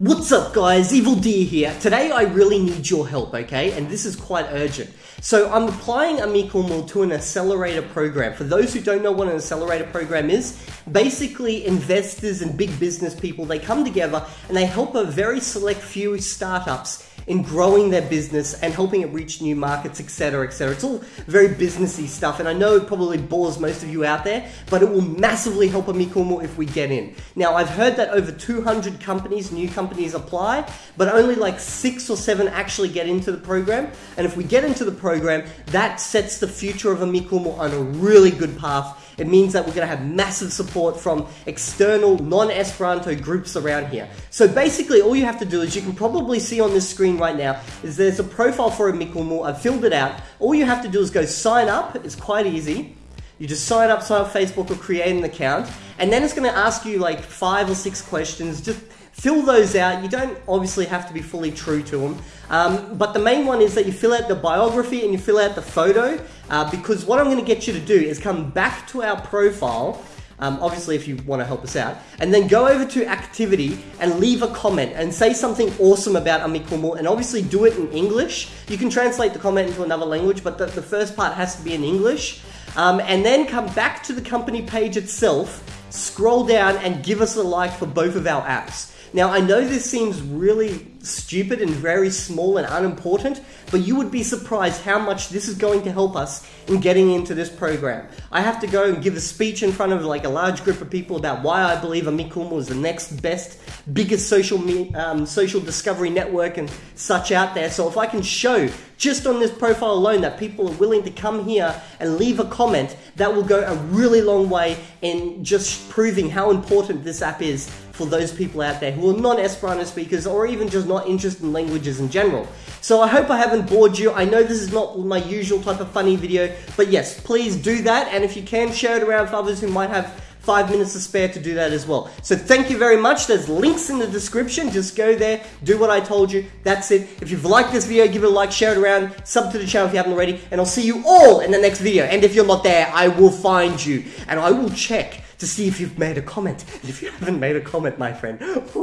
What's up guys, Evildea here. Today I really need your help, okay? And this is quite urgent. So I'm applying Amikumu to an accelerator program. For those who don't know what an accelerator program is, basically investors and big business people, they come together and they help a very select few startups in growing their business and helping it reach new markets, etc., etc. It's all very businessy stuff, and I know it probably bores most of you out there, but it will massively help Amikumu if we get in. Now, I've heard that over 200 companies, new companies apply, but only like six or seven actually get into the program. And if we get into the program, that sets the future of Amikumu on a really good path it means that we're going to have massive support from external non-Esperanto groups around here. So basically all you have to do is you can probably see on this screen right now is there's a profile for a Amikumu. I've filled it out. All you have to do is go sign up. It's quite easy. You just sign up, sign up Facebook or create an account. And then it's going to ask you like five or six questions. Just fill those out. You don't obviously have to be fully true to them. Um, but the main one is that you fill out the biography and you fill out the photo uh, because what I'm going to get you to do is come back to our profile. Um, obviously, if you want to help us out, and then go over to activity and leave a comment and say something awesome about Amikumu, and obviously do it in English. You can translate the comment into another language, but the, the first part has to be in English. Um, and then come back to the company page itself, scroll down, and give us a like for both of our apps. Now, I know this seems really stupid and very small and unimportant, but you would be surprised how much this is going to help us in getting into this program. I have to go and give a speech in front of like a large group of people about why I believe Amikumu is the next best, biggest social me- um, social discovery network and such out there. So if I can show just on this profile alone that people are willing to come here and leave a comment, that will go a really long way in just proving how important this app is for those people out there who are non-Esperanto speakers or even just not interested in languages in general. So I hope I haven't bored you. I know this is not my usual type of funny video, but yes, please do that. And if you can, share it around for others who might have five minutes to spare to do that as well. So thank you very much. There's links in the description. Just go there, do what I told you. That's it. If you've liked this video, give it a like, share it around, sub to the channel if you haven't already, and I'll see you all in the next video. And if you're not there, I will find you and I will check to see if you've made a comment. And if you haven't made a comment, my friend,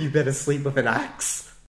you better sleep with an axe.